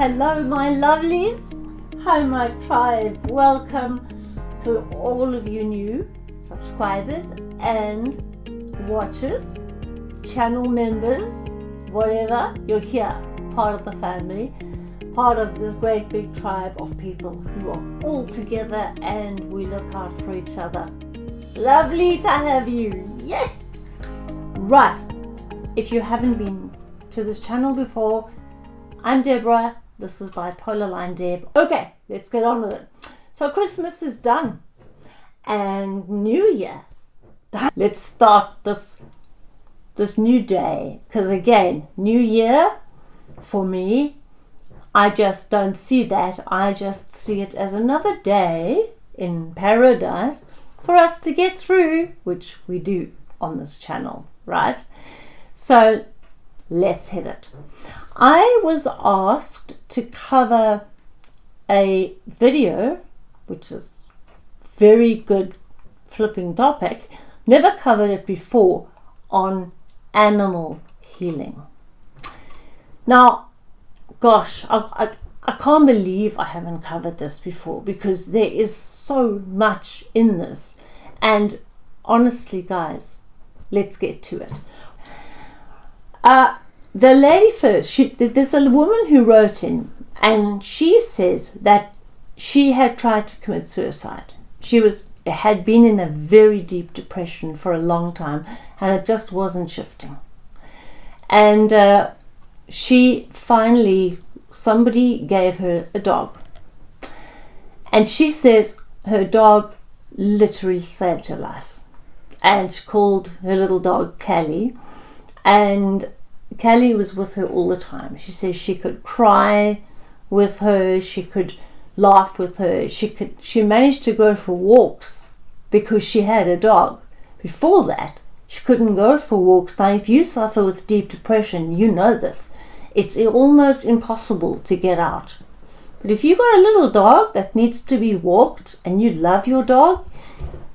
Hello, my lovelies. Hi, my tribe. Welcome to all of you new subscribers and watchers, channel members, whatever. You're here, part of the family, part of this great big tribe of people who are all together and we look out for each other. Lovely to have you. Yes. Right. If you haven't been to this channel before, I'm Deborah. This is Bipolar Line Deb. Okay, let's get on with it. So Christmas is done and New Year. Let's start this this new day because again, New Year for me, I just don't see that. I just see it as another day in paradise for us to get through, which we do on this channel, right? So let's hit it. I was asked to cover a video, which is very good flipping topic, never covered it before, on animal healing. Now, gosh, I, I, I can't believe I haven't covered this before because there is so much in this. And honestly, guys, let's get to it. Uh, the lady first, she, there's a woman who wrote in, and she says that she had tried to commit suicide. She was had been in a very deep depression for a long time, and it just wasn't shifting. And uh, she finally, somebody gave her a dog, and she says her dog literally saved her life, and she called her little dog Callie, and Kelly was with her all the time. She says she could cry with her, she could laugh with her, she could she managed to go for walks because she had a dog. Before that, she couldn't go for walks. Now if you suffer with deep depression, you know this. It's almost impossible to get out. But if you've got a little dog that needs to be walked and you love your dog,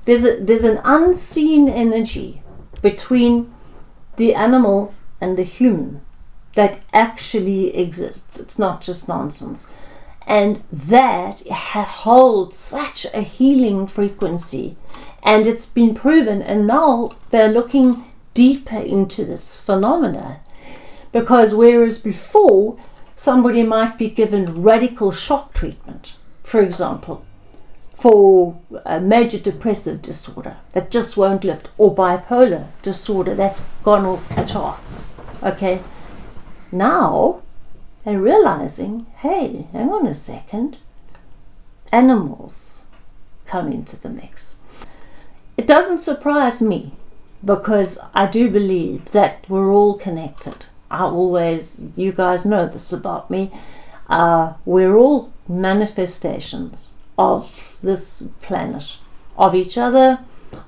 there's a, there's an unseen energy between the animal and the human that actually exists. It's not just nonsense. And that holds such a healing frequency. And it's been proven, and now they're looking deeper into this phenomena. Because whereas before, somebody might be given radical shock treatment, for example, for a major depressive disorder that just won't lift, or bipolar disorder that's gone off the charts. Okay, now they're realizing hey, hang on a second, animals come into the mix. It doesn't surprise me because I do believe that we're all connected. I always, you guys know this about me, uh, we're all manifestations of this planet, of each other,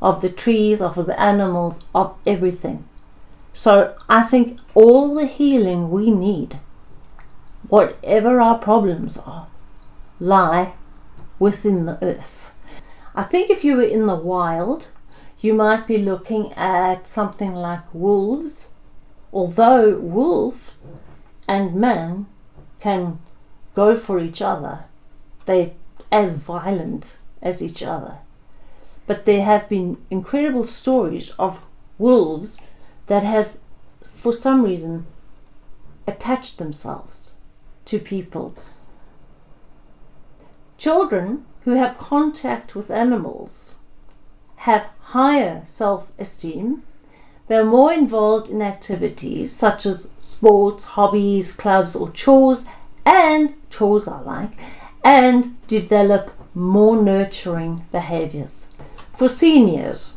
of the trees, of the animals, of everything. So I think all the healing we need, whatever our problems are, lie within the earth. I think if you were in the wild, you might be looking at something like wolves, although wolf and man can go for each other. They as violent as each other. But there have been incredible stories of wolves that have, for some reason, attached themselves to people. Children who have contact with animals have higher self-esteem, they're more involved in activities such as sports, hobbies, clubs or chores, and chores I like, and develop more nurturing behaviors. For seniors,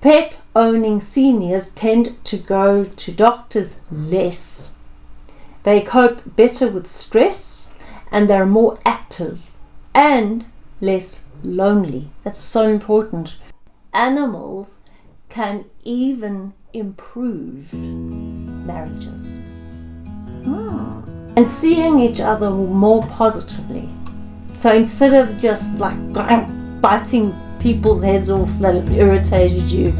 pet owning seniors tend to go to doctors less. They cope better with stress and they're more active and less lonely. That's so important. Animals can even improve marriages. And seeing each other more positively. So instead of just like biting people's heads off that have irritated you,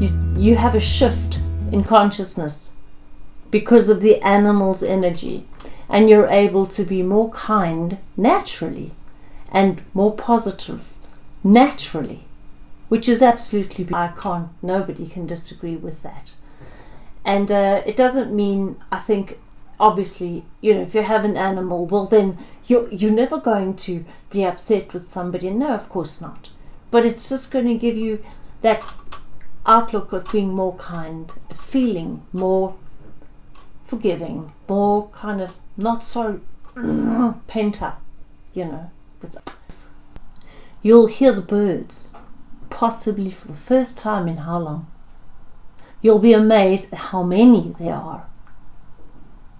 you, you have a shift in consciousness because of the animal's energy. and you're able to be more kind naturally and more positive naturally, which is absolutely, I can't, nobody can disagree with that. And uh, it doesn't mean, I think, obviously, you know, if you have an animal, well, then you're, you're never going to be upset with somebody. No, of course not. But it's just going to give you that outlook of being more kind, feeling more forgiving, more kind of not so pent up, you know. You'll hear the birds, possibly for the first time in how long. You'll be amazed at how many there are.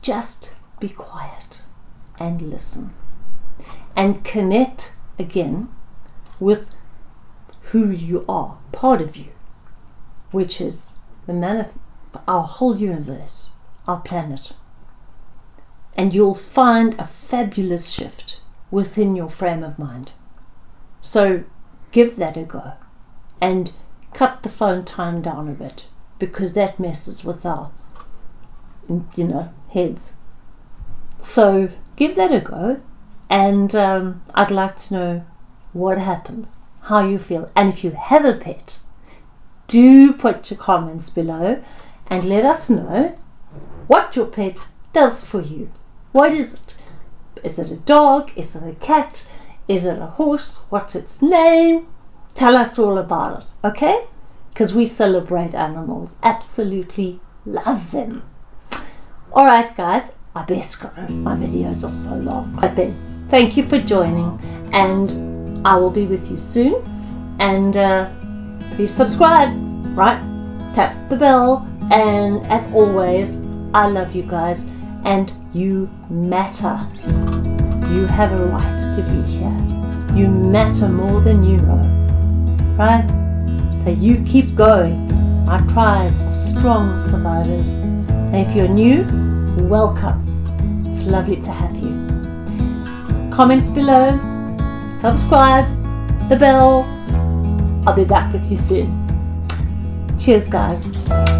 Just be quiet and listen and connect again with who you are, part of you, which is the man of our whole universe, our planet. And you'll find a fabulous shift within your frame of mind. So give that a go and cut the phone time down a bit because that messes with our, you know, heads. So give that a go, and um, I'd like to know what happens, how you feel, and if you have a pet, do put your comments below and let us know what your pet does for you. What is it? Is it a dog? Is it a cat? Is it a horse? What's its name? Tell us all about it, okay? because we celebrate animals. Absolutely love them. Alright guys, I best go. My videos are so long. But then, thank you for joining and I will be with you soon. And uh, please subscribe, right? Tap the bell. And as always, I love you guys and you matter. You have a right to be here. You matter more than you know. Right? So you keep going, our tribe of strong survivors. And if you're new, welcome. It's lovely to have you. Comments below, subscribe, the bell. I'll be back with you soon. Cheers guys.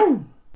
Boom.